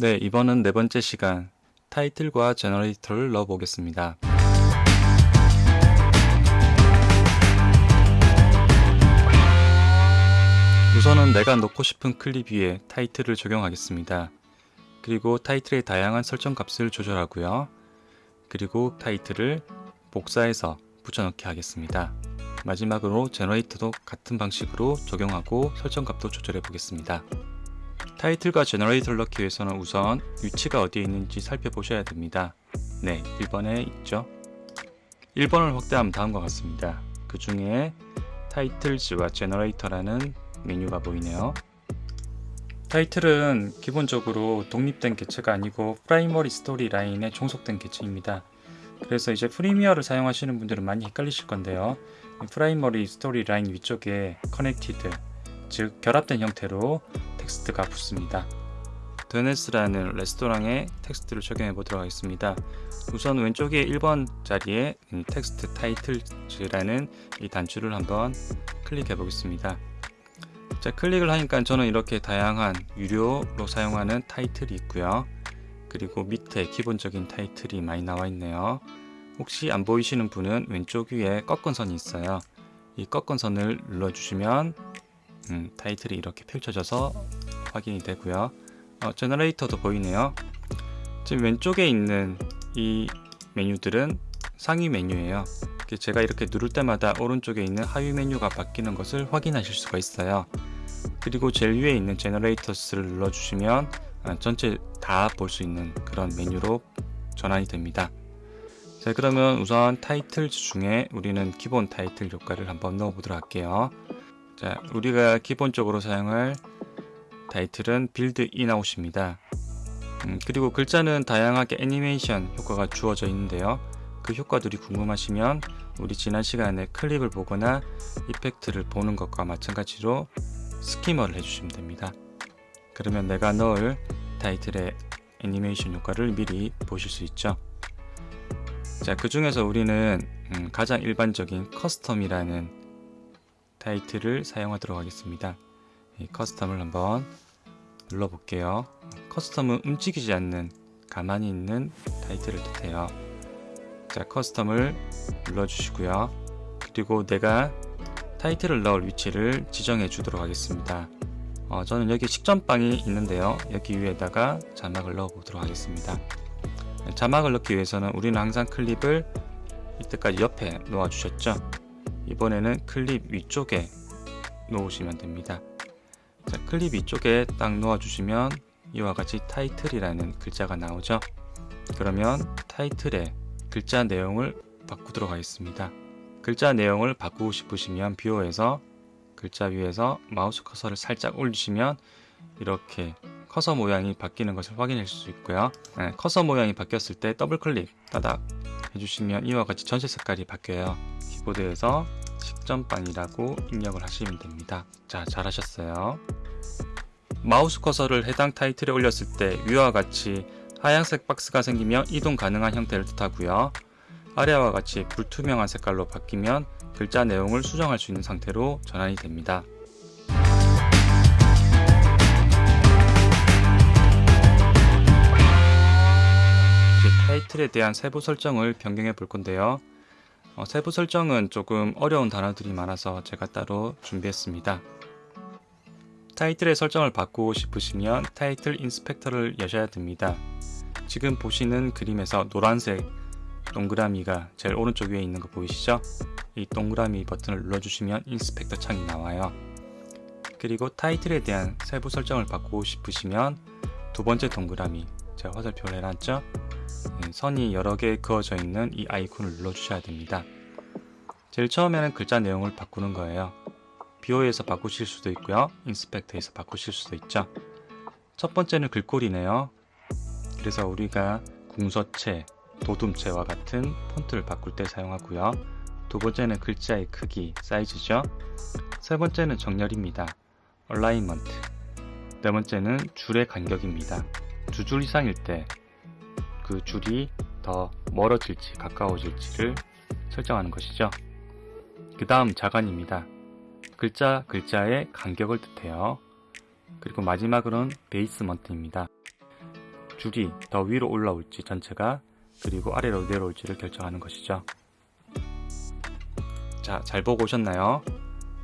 네, 이번은 네 번째 시간 타이틀과 generator를 넣어 보겠습니다. 우선은 내가 넣고 싶은 클립 위에 타이틀을 적용하겠습니다. 그리고 타이틀의 다양한 설정 값을 조절하고요. 그리고 타이틀을 복사해서 붙여넣기 하겠습니다. 마지막으로 제너레이터도 같은 방식으로 적용하고 설정 값도 조절해 보겠습니다. 타이틀과 generator를 넣기 위해서는 우선 위치가 어디에 있는지 살펴보셔야 됩니다. 네, 1번에 있죠. 1번을 확대하면 다음과 같습니다. 그 중에 titles와 generator라는 메뉴가 보이네요. 타이틀은 기본적으로 독립된 개체가 아니고 primary storyline에 종속된 개체입니다. 그래서 이제 Premiere를 사용하시는 분들은 많이 헷갈리실 건데요. primary storyline 위쪽에 connected, 즉 결합된 형태로 텍스트가 붙습니다. 드네스라는 레스토랑의 텍스트를 적용해 보도록 하겠습니다. 우선 왼쪽에 1번 자리에 텍스트 titles라는 이 단추를 한번 클릭해 보겠습니다. 자 클릭을 하니까 저는 이렇게 다양한 유료로 사용하는 타이틀이 있고요. 그리고 밑에 기본적인 타이틀이 많이 나와 있네요. 혹시 안 보이시는 분은 왼쪽 위에 꺾은 선이 있어요. 이 꺾은 선을 눌러주시면 음, 타이틀이 이렇게 펼쳐져서 확인이 되고요. 어, 제너레이터도 보이네요. 지금 왼쪽에 있는 이 메뉴들은 상위 메뉴예요. 제가 이렇게 누를 때마다 오른쪽에 있는 하위 메뉴가 바뀌는 것을 확인하실 수가 있어요. 그리고 제일 위에 있는 generators를 눌러주시면 아, 전체 다 볼 수 있는 그런 메뉴로 전환이 됩니다. 자 그러면 우선 타이틀 중에 우리는 기본 타이틀 효과를 한번 넣어 보도록 할게요. 자 우리가 기본적으로 사용할 타이틀은 build in/out입니다. 음, 그리고 글자는 다양하게 애니메이션 효과가 주어져 있는데요. 그 효과들이 궁금하시면 우리 지난 시간에 클립을 보거나 effect를 보는 것과 마찬가지로 skimmer를 해주시면 됩니다. 그러면 내가 넣을 타이틀의 애니메이션 효과를 미리 보실 수 있죠. 자, 그 중에서 우리는 음, 가장 일반적인 custom이라는 타이틀을 사용하도록 하겠습니다. 이 custom을 한번 눌러 볼게요. custom은 움직이지 않는 가만히 있는 타이틀을 뜻해요. 자, custom을 눌러 주시고요. 그리고 내가 타이틀을 넣을 위치를 지정해 주도록 하겠습니다. 어, 저는 여기 식전빵이 있는데요. 여기 위에다가 자막을 넣어 보도록 하겠습니다. 자막을 넣기 위해서는 우리는 항상 클립을 이때까지 옆에 놓아 주셨죠. 이번에는 클립 위쪽에 놓으시면 됩니다. 자, 클립 위쪽에 딱 놓아 주시면 이와 같이 타이틀이라는 글자가 나오죠. 그러면 타이틀의 글자 내용을 바꾸도록 하겠습니다. 글자 내용을 바꾸고 싶으시면 viewer에서 글자 위에서 마우스 커서를 살짝 올리시면 이렇게 커서 모양이 바뀌는 것을 확인할 수 있고요. 네, 커서 모양이 바뀌었을 때 더블 클릭 따닥 해주시면 이와 같이 전체 색깔이 바뀌어요. 키보드에서 식전빵이라고 입력을 하시면 됩니다. 자, 잘하셨어요. 마우스 커서를 해당 타이틀에 올렸을 때 위와 같이 하얀색 박스가 생기면 이동 가능한 형태를 뜻하고요. 아래와 같이 불투명한 색깔로 바뀌면 글자 내용을 수정할 수 있는 상태로 전환이 됩니다. 타이틀에 대한 세부 설정을 변경해 볼 건데요. 어, 세부 설정은 조금 어려운 단어들이 많아서 제가 따로 준비했습니다. 타이틀의 설정을 바꾸고 싶으시면 타이틀 인스펙터를 여셔야 됩니다. 지금 보시는 그림에서 노란색 동그라미가 제일 오른쪽 위에 있는 거 보이시죠? 이 동그라미 버튼을 눌러주시면 인스펙터 창이 나와요. 그리고 타이틀에 대한 세부 설정을 바꾸고 싶으시면 두 번째 동그라미 제가 화살표를 해놨죠? 네, 선이 여러 개 그어져 있는 이 아이콘을 눌러주셔야 됩니다. 제일 처음에는 글자 내용을 바꾸는 거예요. 비오에서 바꾸실 수도 있고요. 인스펙터에서 바꾸실 수도 있죠. 첫 번째는 글꼴이네요. 그래서 우리가 궁서체, 돋움체와 같은 폰트를 바꿀 때 사용하고요. 두 번째는 글자의 크기, 사이즈죠. 세 번째는 정렬입니다. alignment. 네 번째는 줄의 간격입니다. 두 줄 이상일 때 그 줄이 더 멀어질지 가까워질지를 설정하는 것이죠. 그 다음 자간입니다. 글자 글자의 간격을 뜻해요. 그리고 마지막으로는 베이스먼트입니다. 줄이 더 위로 올라올지 전체가 그리고 아래로 내려올지를 결정하는 것이죠. 자, 잘 보고 오셨나요?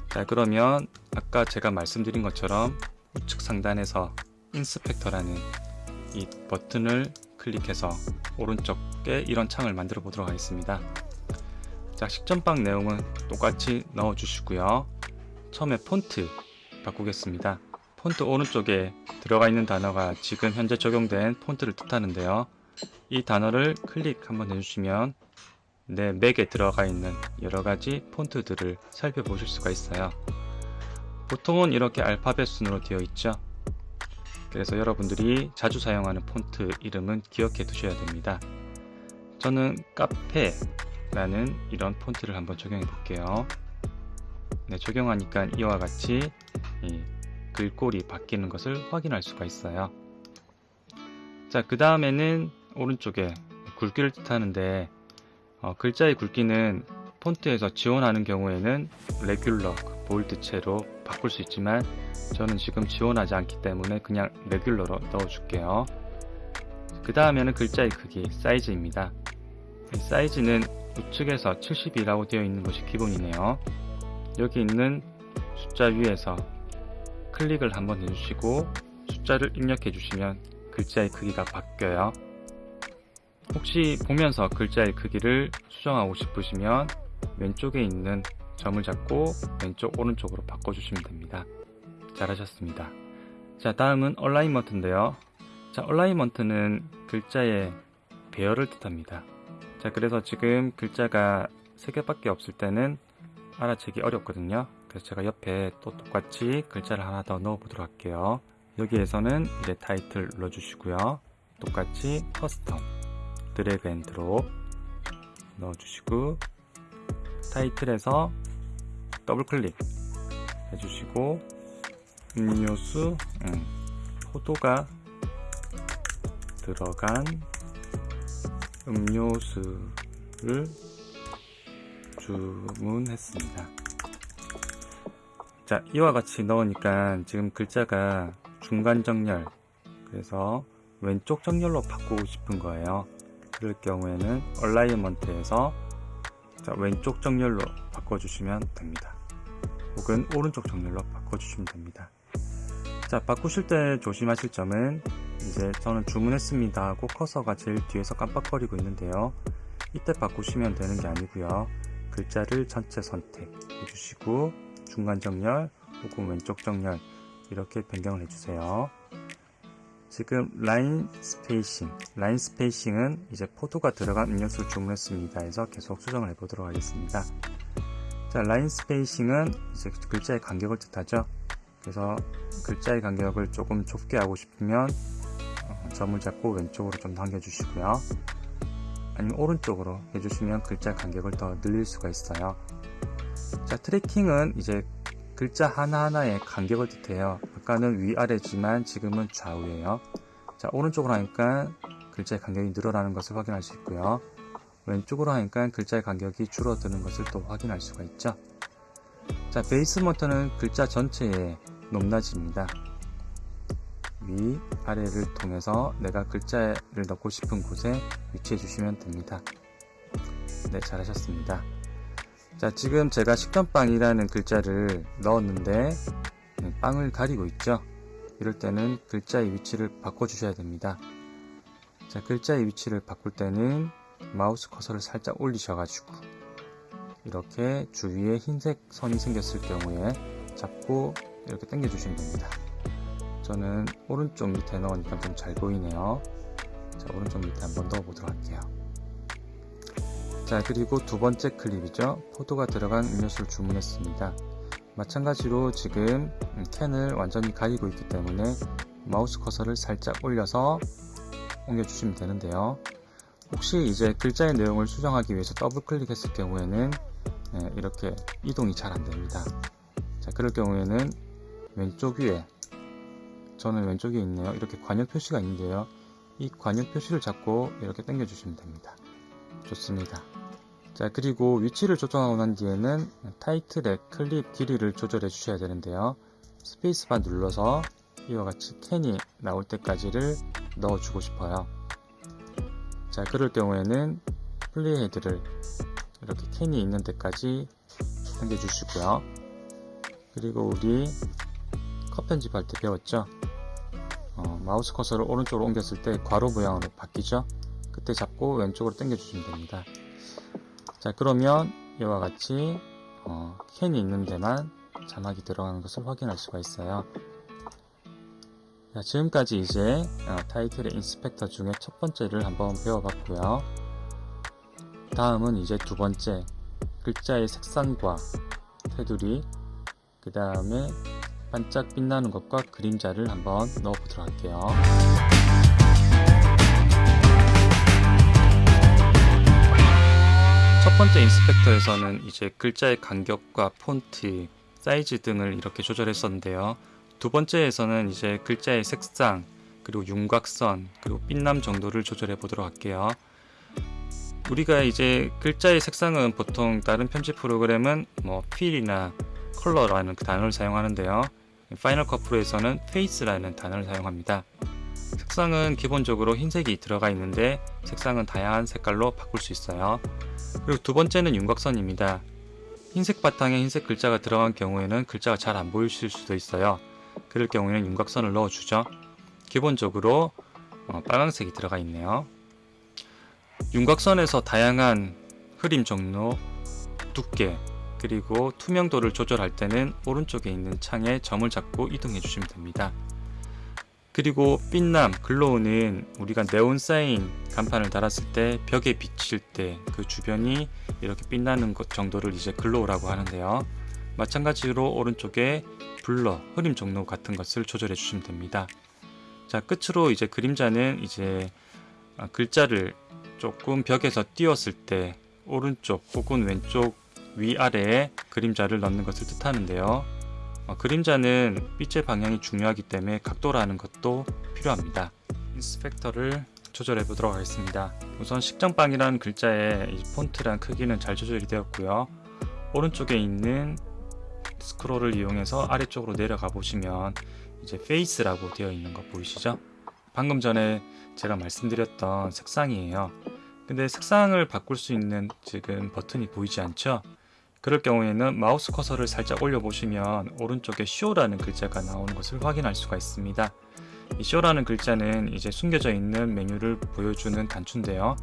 자, 그러면 아까 제가 말씀드린 것처럼 우측 상단에서 인스펙터라는 이 버튼을 클릭해서 오른쪽에 이런 창을 만들어 보도록 하겠습니다. 자, 식전방 내용은 똑같이 넣어 주시고요. 처음에 폰트 바꾸겠습니다. 폰트 오른쪽에 들어가 있는 단어가 지금 현재 적용된 폰트를 뜻하는데요. 이 단어를 클릭 한번 해주시면 내 맥에 들어가 있는 여러가지 폰트들을 살펴보실 수가 있어요. 보통은 이렇게 알파벳 순으로 되어 있죠. 그래서 여러분들이 자주 사용하는 폰트 이름은 기억해 두셔야 됩니다. 저는 카페라는 이런 폰트를 한번 적용해 볼게요. 네, 적용하니까 이와 같이 이 글꼴이 바뀌는 것을 확인할 수가 있어요. 자, 그 다음에는 오른쪽에 굵기를 뜻하는데 어, 글자의 굵기는 폰트에서 지원하는 경우에는 레귤러, 볼드체로 바꿀 수 있지만 저는 지금 지원하지 않기 때문에 그냥 레귤러로 넣어줄게요. 그 다음에는 글자의 크기, 사이즈입니다. 사이즈는 우측에서 72라고 되어 있는 것이 기본이네요. 여기 있는 숫자 위에서 클릭을 한번 해주시고 숫자를 입력해 주시면 글자의 크기가 바뀌어요. 혹시 보면서 글자의 크기를 수정하고 싶으시면 왼쪽에 있는 점을 잡고 왼쪽 오른쪽으로 바꿔주시면 됩니다. 잘하셨습니다. 자 다음은 alignment인데요. 자 alignment는 글자의 배열을 뜻합니다. 자 그래서 지금 글자가 3개밖에 없을 때는 알아채기 어렵거든요. 그래서 제가 옆에 또 똑같이 글자를 하나 더 넣어 보도록 할게요. 여기에서는 이제 타이틀 눌러 주시고요. 똑같이 custom drag and drop 넣어 주시고 타이틀에서 더블 클릭 해주시고 음료수 음, 포도가 들어간 음료수를 주문했습니다. 자, 이와 같이 넣으니까 지금 글자가 중간 정렬, 그래서 왼쪽 정렬로 바꾸고 싶은 거예요. 그럴 경우에는 얼라이먼트에서 왼쪽 정렬로 바꿔주시면 됩니다. 혹은 오른쪽 정렬로 바꿔주시면 됩니다. 자, 바꾸실 때 조심하실 점은 이제 저는 주문했습니다 하고 커서가 제일 뒤에서 깜빡거리고 있는데요. 이때 바꾸시면 되는 게 아니고요. 글자를 전체 선택해 주시고 중간 정렬 혹은 왼쪽 정렬 이렇게 변경을 해주세요. 지금 line spacing, line spacing은 이제 포도가 들어간 음료수를 주문했습니다 해서 계속 수정을 해보도록 하겠습니다. 자, line spacing은 이제 글자의 간격을 뜻하죠. 그래서 글자의 간격을 조금 좁게 하고 싶으면 어, 점을 잡고 왼쪽으로 좀 당겨주시고요. 아니면 오른쪽으로 해주시면 글자 간격을 더 늘릴 수가 있어요. 자, tracking은 이제 글자 하나하나의 간격을 뜻해요. 아까는 위아래지만 지금은 좌우예요. 자, 오른쪽으로 하니까 글자의 간격이 늘어나는 것을 확인할 수 있고요. 왼쪽으로 하니까 글자의 간격이 줄어드는 것을 또 확인할 수가 있죠. 자, 베이스 모터는 글자 전체의 높낮이입니다. 위, 아래를 통해서 내가 글자를 넣고 싶은 곳에 위치해 주시면 됩니다. 네, 잘하셨습니다. 자, 지금 제가 식전빵이라는 글자를 넣었는데 네, 빵을 가리고 있죠. 이럴 때는 글자의 위치를 바꿔주셔야 됩니다. 자, 글자의 위치를 바꿀 때는 마우스 커서를 살짝 올리셔가지고 이렇게 주위에 흰색 선이 생겼을 경우에 잡고 이렇게 당겨주시면 됩니다. 저는 오른쪽 밑에 넣으니까 좀 잘 보이네요. 자, 오른쪽 밑에 한번 넣어 보도록 할게요. 자, 그리고 두 번째 클립이죠. 포도가 들어간 음료수를 주문했습니다. 마찬가지로 지금 캔을 완전히 가리고 있기 때문에 마우스 커서를 살짝 올려서 옮겨주시면 되는데요. 혹시 이제 글자의 내용을 수정하기 위해서 더블 클릭했을 경우에는 네, 이렇게 이동이 잘 안됩니다. 자, 그럴 경우에는 왼쪽 위에 저는 왼쪽에 있네요. 이렇게 과녁 표시가 있는데요. 이 과녁 표시를 잡고 이렇게 당겨 주시면 됩니다. 좋습니다. 자 그리고 위치를 조정하고 난 뒤에는 타이틀의 클립 길이를 조절해 주셔야 되는데요. 스페이스바 눌러서 이와 같이 캔이 나올 때까지를 넣어주고 싶어요. 자, 그럴 경우에는 playhead를 이렇게 캔이 있는 데까지 당겨주시고요. 그리고 우리 컷 편집할 때 배웠죠? 어, 마우스 커서를 오른쪽으로 옮겼을 때 괄호 모양으로 바뀌죠? 그때 잡고 왼쪽으로 당겨 주시면 됩니다. 자 그러면 이와 같이 어, 캔이 있는 데만 자막이 들어가는 것을 확인할 수가 있어요. 자, 지금까지 이제 어, 타이틀의 inspector 중에 첫 번째를 한번 배워봤고요. 다음은 이제 두 번째 글자의 색상과 테두리 그 다음에 반짝 빛나는 것과 그림자를 한번 넣어 보도록 할게요. 첫 번째 인스펙터에서는 이제 글자의 간격과 폰트, 사이즈 등을 이렇게 조절했었는데요. 두 번째에서는 이제 글자의 색상, 그리고 윤곽선, 그리고 빛남 정도를 조절해 보도록 할게요. 우리가 이제 글자의 색상은 보통 다른 편집 프로그램은 뭐 fill이나 컬러라는 그 단어를 사용하는데요. Final Cut Pro에서는 face라는 단어를 사용합니다. 색상은 기본적으로 흰색이 들어가 있는데 색상은 다양한 색깔로 바꿀 수 있어요. 그리고 두 번째는 윤곽선입니다. 흰색 바탕에 흰색 글자가 들어간 경우에는 글자가 잘 안 보이실 수도 있어요. 그럴 경우에는 윤곽선을 넣어주죠. 기본적으로 어, 빨강색이 들어가 있네요. 윤곽선에서 다양한 흐림 정도, 두께, 그리고 투명도를 조절할 때는 오른쪽에 있는 창에 점을 잡고 이동해 주시면 됩니다. 그리고 빛남, glow는 우리가 네온 사인 간판을 달았을 때 벽에 비칠 때 그 주변이 이렇게 빛나는 것 정도를 이제 glow라고 하는데요. 마찬가지로 오른쪽에 블러, 흐림 종로 같은 것을 조절해 주시면 됩니다. 자, 끝으로 이제 그림자는 이제 아, 글자를 조금 벽에서 띄웠을 때 오른쪽 혹은 왼쪽 위아래에 그림자를 넣는 것을 뜻하는데요. 어, 그림자는 빛의 방향이 중요하기 때문에 각도라는 것도 필요합니다. 인스펙터를 조절해 보도록 하겠습니다. 우선 식전빵이라는 글자의 폰트란 크기는 잘 조절이 되었고요. 오른쪽에 있는 스크롤을 이용해서 아래쪽으로 내려가 보시면 이제 face라고 되어 있는 거 보이시죠? 방금 전에 제가 말씀드렸던 색상이에요. 근데 색상을 바꿀 수 있는 지금 버튼이 보이지 않죠? 그럴 경우에는 마우스 커서를 살짝 올려보시면 오른쪽에 show라는 글자가 나오는 것을 확인할 수가 있습니다. 이 show라는 글자는 이제 숨겨져 있는 메뉴를 보여주는 단추인데요.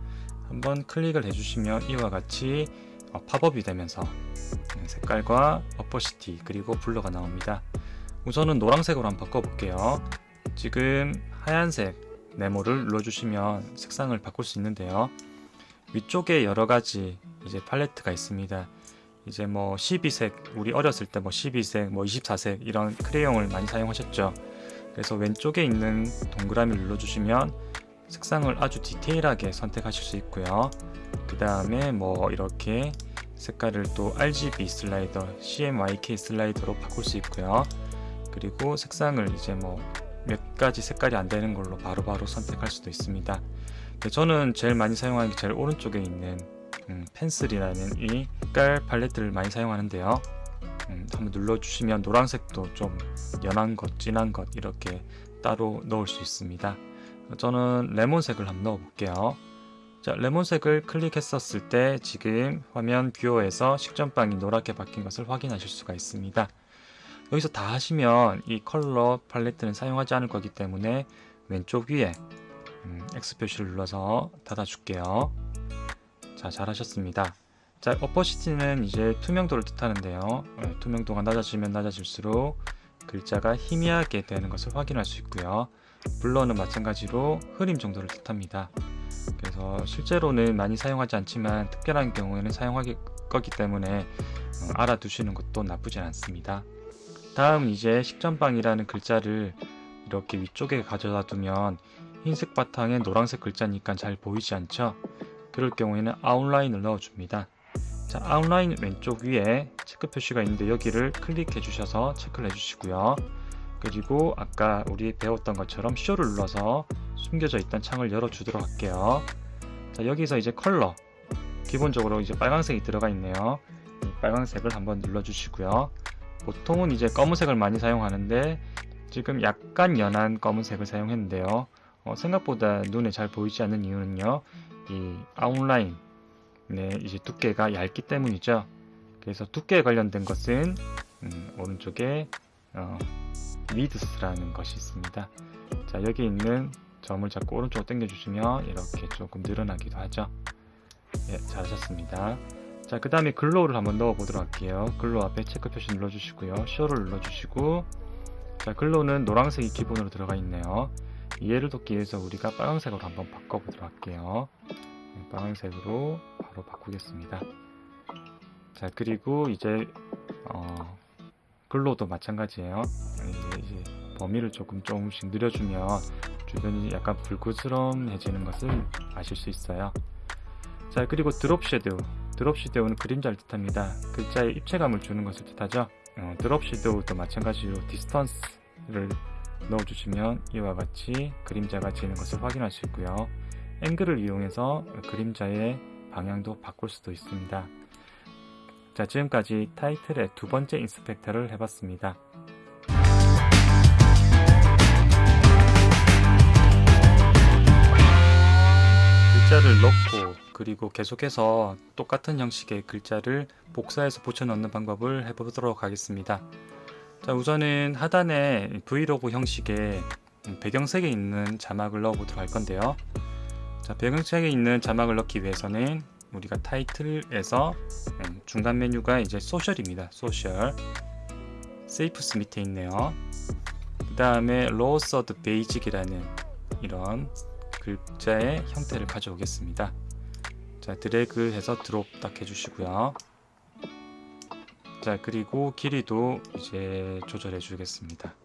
한번 클릭을 해주시면 이와 같이 어, 팝업이 되면서 색깔과 어퍼시티 그리고 블러가 나옵니다. 우선은 노란색으로 한번 바꿔볼게요. 지금 하얀색 네모를 눌러주시면 색상을 바꿀 수 있는데요. 위쪽에 여러가지 이제 팔레트가 있습니다. 이제 뭐 12색 우리 어렸을 때 뭐 12색 뭐 24색 이런 크레용을 많이 사용하셨죠. 그래서 왼쪽에 있는 동그라미를 눌러주시면 색상을 아주 디테일하게 선택하실 수 있고요. 그 다음에 뭐 이렇게 색깔을 또 RGB 슬라이더 CMYK 슬라이더로 바꿀 수 있고요. 그리고 색상을 이제 뭐 몇 가지 색깔이 안 되는 걸로 바로바로 바로 선택할 수도 있습니다. 네, 저는 제일 많이 사용하는 게 제일 오른쪽에 있는 음, 펜슬이라는 이 색깔 팔레트를 많이 사용하는데요. 음, 한번 눌러주시면 노란색도 좀 연한 것, 진한 것 이렇게 따로 넣을 수 있습니다. 저는 레몬색을 한번 넣어 볼게요. 자, 레몬색을 클릭했었을 때 지금 화면 viewer에서 식전빵이 노랗게 바뀐 것을 확인하실 수가 있습니다. 여기서 다 하시면 이 컬러 팔레트는 사용하지 않을 거기 때문에 왼쪽 위에 음, X 표시를 눌러서 닫아 줄게요 자 잘하셨습니다. 자 opacity는 이제 투명도를 뜻하는데요. 어, 투명도가 낮아지면 낮아질수록 글자가 희미하게 되는 것을 확인할 수 있고요. 블러는 마찬가지로 흐림 정도를 뜻합니다. 그래서 실제로는 많이 사용하지 않지만 특별한 경우에는 사용할 거기 때문에 어, 알아두시는 것도 나쁘지 않습니다. 다음 이제 식전방이라는 글자를 이렇게 위쪽에 가져다 두면 흰색 바탕에 노란색 글자니까 잘 보이지 않죠 그럴 경우에는 아웃라인을 넣어줍니다. 자, 아웃라인 왼쪽 위에 체크 표시가 있는데 여기를 클릭해 주셔서 체크를 해주시고요. 그리고 아까 우리 배웠던 것처럼 쇼를 눌러서 숨겨져 있던 창을 열어주도록 할게요. 자, 여기서 이제 컬러 기본적으로 이제 빨간색이 들어가 있네요. 빨간색을 한번 눌러주시고요. 보통은 이제 검은색을 많이 사용하는데 지금 약간 연한 검은색을 사용했는데요. 어, 생각보다 눈에 잘 보이지 않는 이유는요. 이 outline 네, 이제 두께가 얇기 때문이죠. 그래서 두께에 관련된 것은 음, 오른쪽에 어, width라는 것이 있습니다. 자 여기 있는 점을 잡고 오른쪽으로 당겨주시면 이렇게 조금 늘어나기도 하죠. 예, 잘하셨습니다. 자, 그 다음에 glow를 한번 넣어보도록 할게요. glow 앞에 체크 표시 눌러주시고요. show를 눌러주시고 자, glow는 노란색이 기본으로 들어가 있네요. 이해를 돕기 위해서 우리가 빨간색으로 한번 바꿔보도록 할게요. 네, 빨간색으로 바로 바꾸겠습니다. 자, 그리고 이제 어, glow도 마찬가지예요. 이제, 범위를 조금 조금씩 늘려주면 주변이 약간 불그스럼해지는 것을 아실 수 있어요. 자 그리고 drop shadow drop shadow는 그림자를 뜻합니다. 글자에 입체감을 주는 것을 뜻하죠. 어, drop shadow도 마찬가지로 distance를 넣어주시면 이와 같이 그림자가 지는 것을 확인할 수 있고요. 앵글을 이용해서 그림자의 방향도 바꿀 수도 있습니다. 자 지금까지 타이틀의 두 번째 인스펙터를 해봤습니다. 글자를 넣고 그리고 계속해서 똑같은 형식의 글자를 복사해서 붙여 넣는 방법을 해보도록 하겠습니다. 자 우선은 하단에 브이로그 형식의 배경색이 있는 자막을 넣어 보도록 할 건데요. 자 배경색이 있는 자막을 넣기 위해서는 우리가 타이틀에서 음, 중간 메뉴가 이제 social입니다. social shapes 밑에 있네요. 그 다음에 lower third basic이라는 이런 글자의 형태를 가져오겠습니다. 자 드래그 해서 drop 딱 해주시고요. 자 그리고 길이도 이제 조절해 주겠습니다.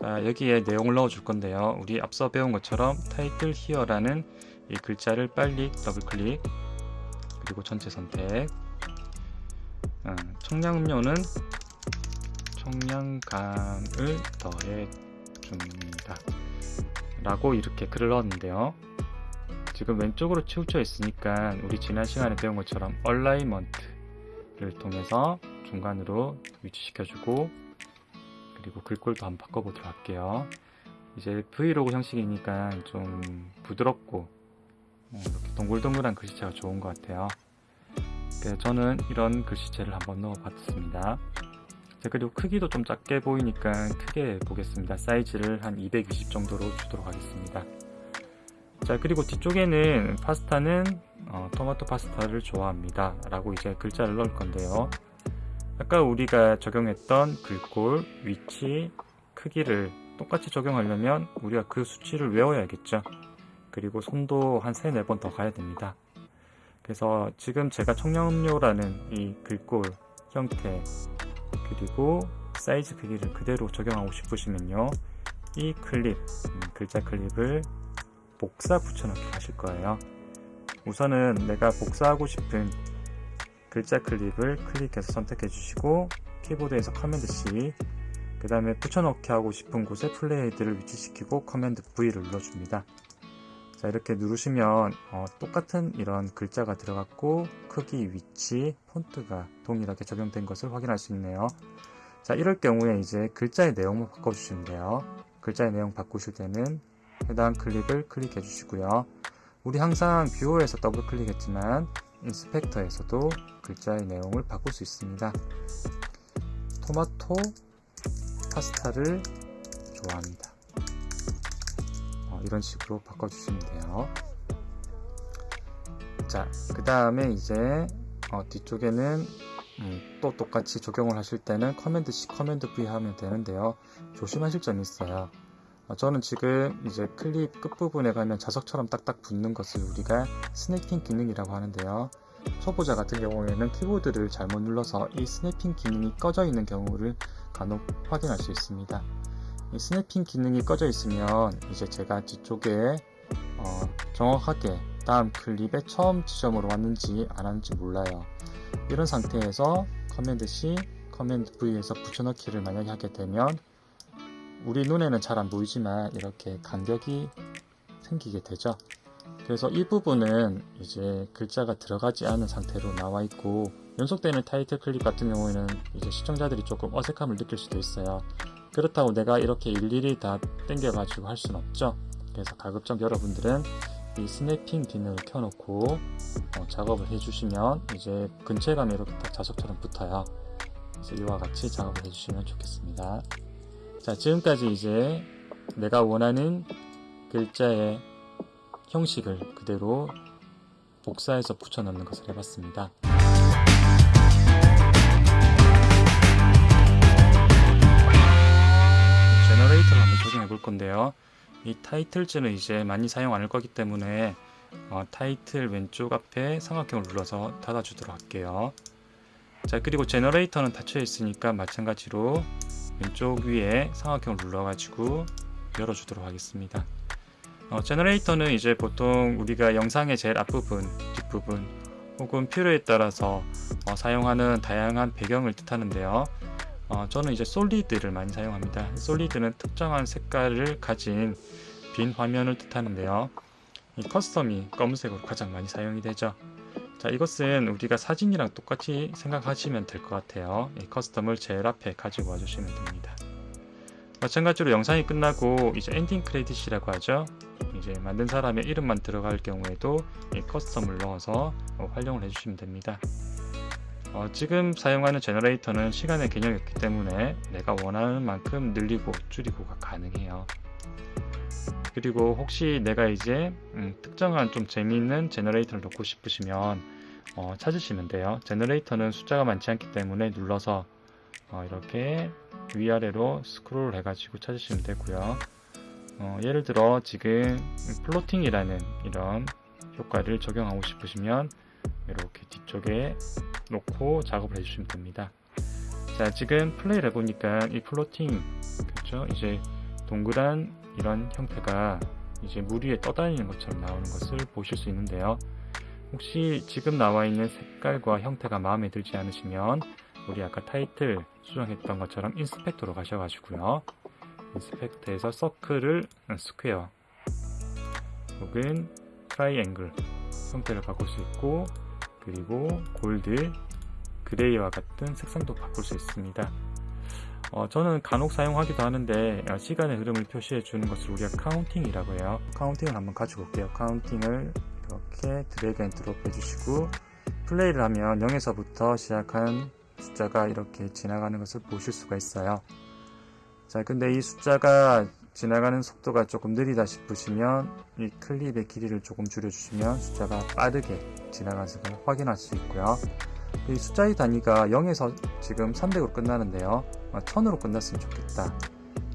자 여기에 내용을 넣어 줄 건데요. 우리 앞서 배운 것처럼 title here라는 이 글자를 빨리 더블 클릭 그리고 전체 선택 어, 청량음료는 청량감을 더해 줍니다. 라고 이렇게 글을 넣었는데요. 지금 왼쪽으로 치우쳐 있으니까 우리 지난 시간에 배운 것처럼 alignment를 통해서 중간으로 위치시켜주고 그리고 글꼴도 한번 바꿔보도록 할게요. 이제 브이로그 형식이니까 좀 부드럽고 어, 이렇게 동글동글한 글씨체가 좋은 것 같아요. 그래서 저는 이런 글씨체를 한번 넣어봤습니다. 자, 그리고 크기도 좀 작게 보이니까 크게 보겠습니다. 사이즈를 한 220 정도로 주도록 하겠습니다. 자 그리고 뒤쪽에는 파스타는 어, 토마토 파스타를 좋아합니다 라고 이제 글자를 넣을 건데요 아까 우리가 적용했던 글꼴, 위치, 크기를 똑같이 적용하려면 우리가 그 수치를 외워야겠죠. 그리고 손도 한 3, 4번 더 가야 됩니다. 그래서 지금 제가 청량음료라는 이 글꼴 형태 그리고 사이즈 크기를 그대로 적용하고 싶으시면요. 이 클립, 음, 글자 클립을 복사 붙여넣기 하실 거예요. 우선은 내가 복사하고 싶은 글자 클립을 클릭해서 선택해 주시고 키보드에서 command C 그 다음에 붙여넣기 하고 싶은 곳에 playhead를 위치시키고 command V를 눌러줍니다. 자 이렇게 누르시면 어, 똑같은 이런 글자가 들어갔고 크기, 위치, 폰트가 동일하게 적용된 것을 확인할 수 있네요. 자 이럴 경우에 이제 글자의 내용을 바꿔주시면 돼요. 글자의 내용 바꾸실 때는 해당 클립을 클릭해 주시고요. 우리 항상 viewer에서 더블 클릭했지만 inspector에서도 글자의 내용을 바꿀 수 있습니다. 토마토 파스타를 좋아합니다. 어, 이런 식으로 바꿔주시면 돼요. 자, 그 다음에 이제 어, 뒤쪽에는 음, 또 똑같이 적용을 하실 때는 command C, command V 하면 되는데요. 조심하실 점이 있어요. 어, 저는 지금 이제 클립 끝부분에 가면 자석처럼 딱딱 붙는 것을 우리가 snapping 기능이라고 하는데요. 초보자 같은 경우에는 키보드를 잘못 눌러서 이 snapping 기능이 꺼져 있는 경우를 간혹 확인할 수 있습니다. 이 snapping 기능이 꺼져 있으면 이제 제가 뒤쪽에 어, 정확하게 다음 클립의 처음 지점으로 왔는지 안 왔는지 몰라요. 이런 상태에서 command C, command V해서 붙여넣기를 만약에 하게 되면 우리 눈에는 잘 안 보이지만 이렇게 간격이 생기게 되죠. 그래서 이 부분은 이제 글자가 들어가지 않은 상태로 나와 있고 연속되는 타이틀 클립 같은 경우에는 이제 시청자들이 조금 어색함을 느낄 수도 있어요. 그렇다고 내가 이렇게 일일이 다 땡겨 가지고 할 수는 없죠. 그래서 가급적 여러분들은 이 snapping 기능을 켜놓고 어, 작업을 해주시면 이제 가면 이렇게 딱 자석처럼 붙어요. 그래서 이와 같이 작업을 해주시면 좋겠습니다. 자, 지금까지 이제 내가 원하는 글자의 형식을 그대로 복사해서 붙여 넣는 것을 해봤습니다. generator를 한번 적용해 볼 건데요. 이 타이틀즈는 이제 많이 사용 안 할 거기 때문에 어, 타이틀 왼쪽 앞에 삼각형을 눌러서 닫아주도록 할게요. 자 그리고 제너레이터는 닫혀 있으니까 마찬가지로 왼쪽 위에 삼각형을 눌러가지고 열어주도록 하겠습니다. 어, 제너레이터는 이제 보통 우리가 영상의 제일 앞부분, 뒷부분 혹은 필요에 따라서 어, 사용하는 다양한 배경을 뜻하는데요. 어, 저는 이제 solid를 많이 사용합니다. solid는 특정한 색깔을 가진 빈 화면을 뜻하는데요. 이 custom이 검은색으로 가장 많이 사용이 되죠. 자, 이것은 우리가 사진이랑 똑같이 생각하시면 될 것 같아요. 이 custom을 제일 앞에 가지고 와주시면 됩니다. 마찬가지로 영상이 끝나고 이제 엔딩 크레딧이라고 하죠. 이제 만든 사람의 이름만 들어갈 경우에도 이 custom을 넣어서 어, 활용을 해주시면 됩니다. 어, 지금 사용하는 generator는 시간의 개념이 없기 때문에 내가 원하는 만큼 늘리고 줄이고가 가능해요. 그리고 혹시 내가 이제 음, 특정한 좀 재미있는 generator를 넣고 싶으시면 어, 찾으시면 돼요. generator는 숫자가 많지 않기 때문에 눌러서 어, 이렇게 위아래로 스크롤 해가지고 찾으시면 되고요. 어, 예를 들어 지금 floating이라는 이런 효과를 적용하고 싶으시면 이렇게 뒤쪽에 놓고 작업을 해주시면 됩니다. 자 지금 플레이를 해보니까 이 floating 그렇죠 이제 동그란 이런 형태가 이제 물 위에 떠다니는 것처럼 나오는 것을 보실 수 있는데요. 혹시 지금 나와 있는 색깔과 형태가 마음에 들지 않으시면 우리 아까 타이틀 수정했던 것처럼 inspector로 가셔가지고요. inspector에서 circle을 square 혹은 트라이앵글 형태를 바꿀 수 있고 그리고 gold, gray와 같은 색상도 바꿀 수 있습니다. 어, 저는 간혹 사용하기도 하는데 어, 시간의 흐름을 표시해 주는 것을 우리가 counting이라고 해요. counting을 한번 가지고 올게요. counting을 이렇게 drag and drop 해주시고 플레이를 하면 0에서부터 시작한 숫자가 이렇게 지나가는 것을 보실 수가 있어요. 자, 근데 이 숫자가 지나가는 속도가 조금 느리다 싶으시면 이 클립의 길이를 조금 줄여주시면 숫자가 빠르게 지나가는 것을 확인할 수 있고요. 이 숫자의 단위가 0에서 지금 300으로 끝나는데요. 1000으로 끝났으면 좋겠다.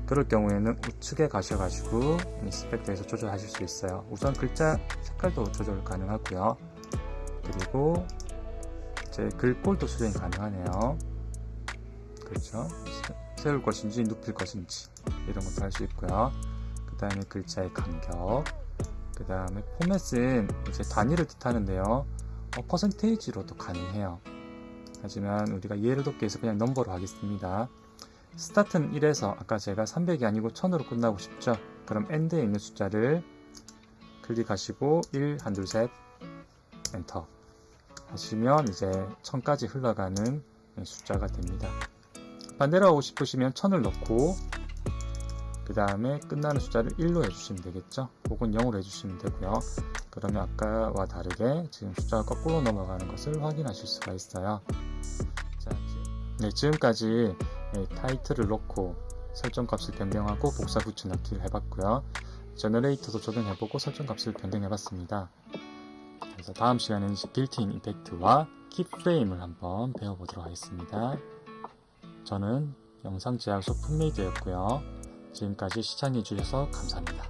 그럴 경우에는 우측에 가셔가지고 인스펙터에서 조절하실 수 있어요. 우선 글자 색깔도 조절 가능하고요. 그리고 이제 글꼴도 수정이 가능하네요. 그렇죠. 세울 것인지 눕힐 것인지 이런 것도 할 수 있고요. 그 다음에 글자의 간격 그 다음에 포맷은 이제 단위를 뜻하는데요. 어, percentage로도 가능해요. 하지만 우리가 이해를 돕기 위해서 그냥 number로 하겠습니다. start는 1에서 아까 제가 300이 아니고 1000으로 끝나고 싶죠? 그럼 end에 있는 숫자를 클릭하시고 1, 1, 2, 셋 엔터 하시면 이제 1000까지 흘러가는 숫자가 됩니다. 반대로 하고 싶으시면 1000을 넣고 그 다음에 끝나는 숫자를 1로 해주시면 되겠죠? 혹은 0으로 해주시면 되고요. 그러면 아까와 다르게 지금 숫자가 거꾸로 넘어가는 것을 확인하실 수가 있어요. 자, 네, 지금까지 타이틀을 넣고 설정값을 변경하고 복사 붙여넣기를 해봤고요. 제너레이터도 적용해보고 설정값을 변경해봤습니다. 그래서 다음 시간에는 built-in effect와 keyframe을 한번 배워보도록 하겠습니다 저는 영상 제작소 풋메이드였고요. 지금까지 시청해주셔서 감사합니다.